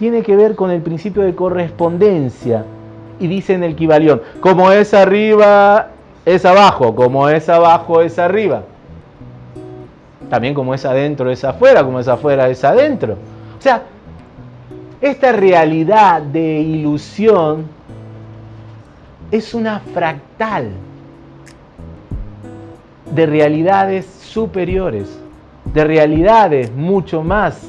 tiene que ver con el principio de correspondencia. Y dice en el Kibalión, como es arriba, es abajo, como es abajo, es arriba. También como es adentro, es afuera, como es afuera, es adentro. O sea, esta realidad de ilusión es una fractal de realidades superiores, de realidades mucho más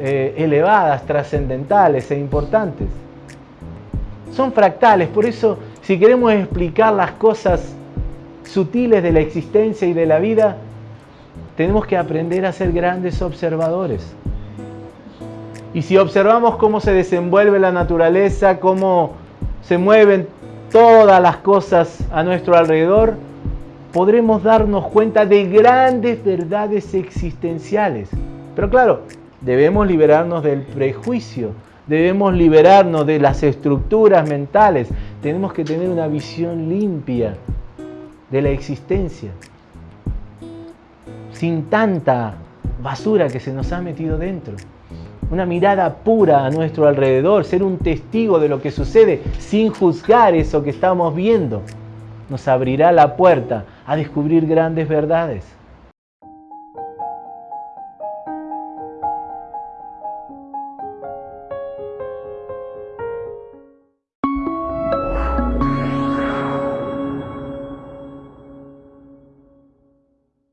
eh, elevadas, trascendentales e importantes. Son fractales, por eso si queremos explicar las cosas sutiles de la existencia y de la vida, tenemos que aprender a ser grandes observadores. Y si observamos cómo se desenvuelve la naturaleza, cómo se mueven todas las cosas a nuestro alrededor, podremos darnos cuenta de grandes verdades existenciales. Pero claro, Debemos liberarnos del prejuicio, debemos liberarnos de las estructuras mentales, tenemos que tener una visión limpia de la existencia, sin tanta basura que se nos ha metido dentro. Una mirada pura a nuestro alrededor, ser un testigo de lo que sucede sin juzgar eso que estamos viendo, nos abrirá la puerta a descubrir grandes verdades.